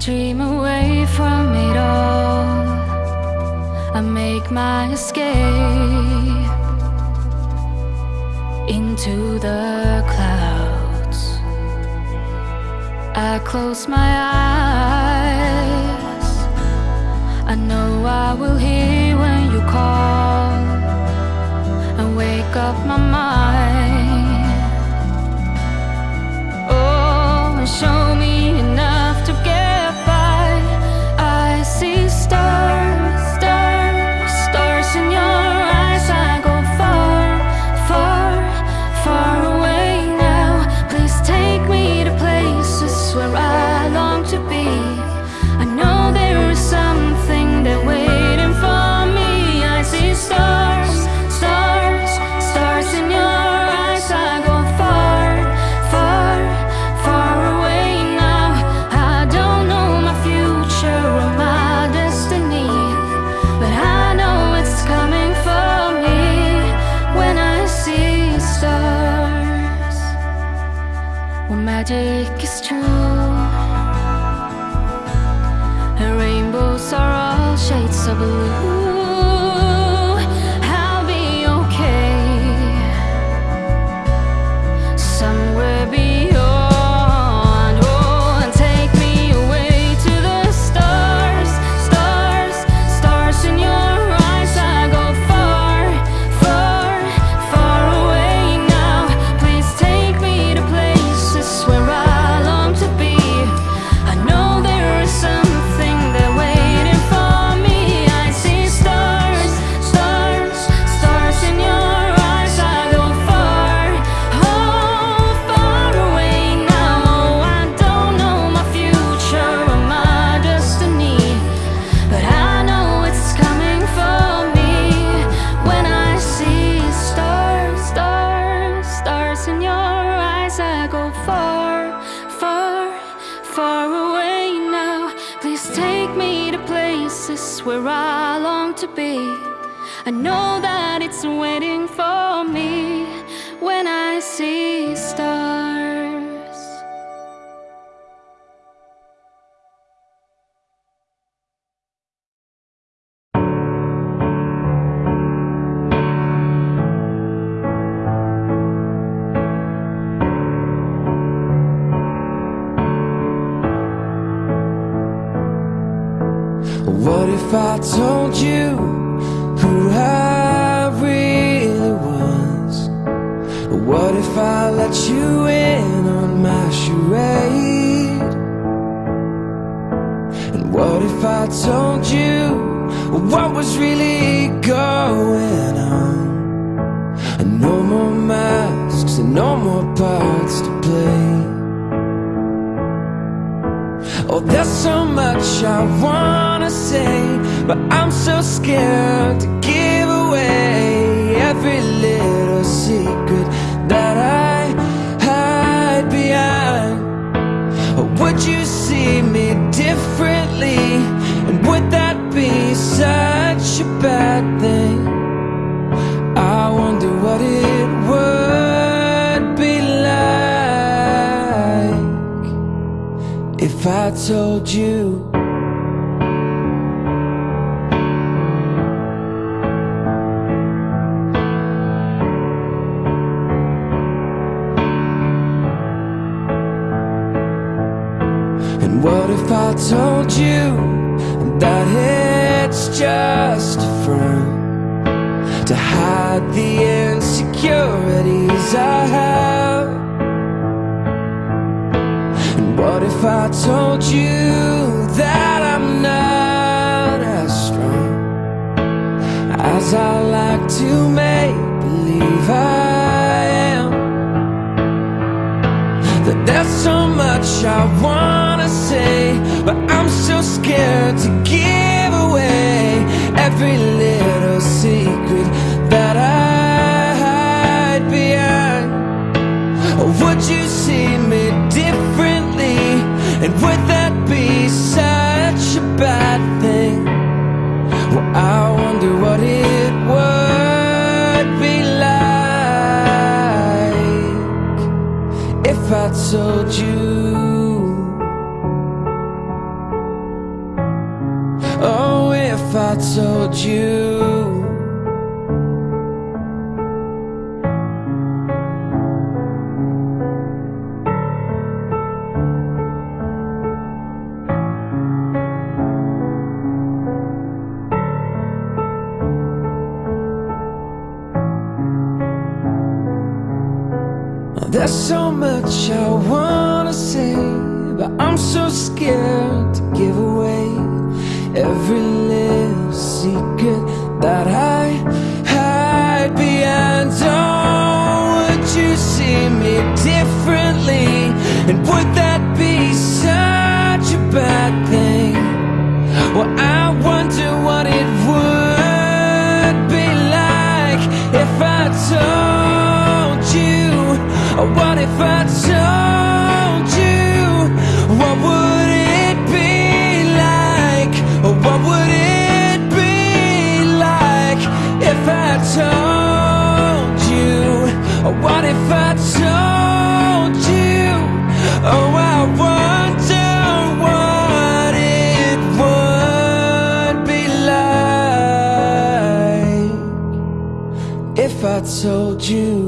Daydream away from it all. I make my escape into the clouds. I close my eyes. I know I will hear when you call and wake up my mind. When where I long to be. I know that it's waiting for me when I see stars. If I told you who I really was? What if I let you in on my charade? And what if I told you what was really going on? And no more masks and no more parts to play. Oh, there's so much I wanna say, but I'm so scared to give away every little secret that I hide behind. Would you see me differently? And would that be such a bad thing? I wonder what it would be like if I told you told you that it's just a front to hide the insecurities I have? And what if I told you that I'm not as strong as I like to make believe I am? That there's so much I wanna say, to give away every little secret that I hide behind. Would you see me differently? And would that be such a bad thing? Well, I wonder what it would be like if I told you. I told you. There's so much I wanna say, but I'm so scared. you.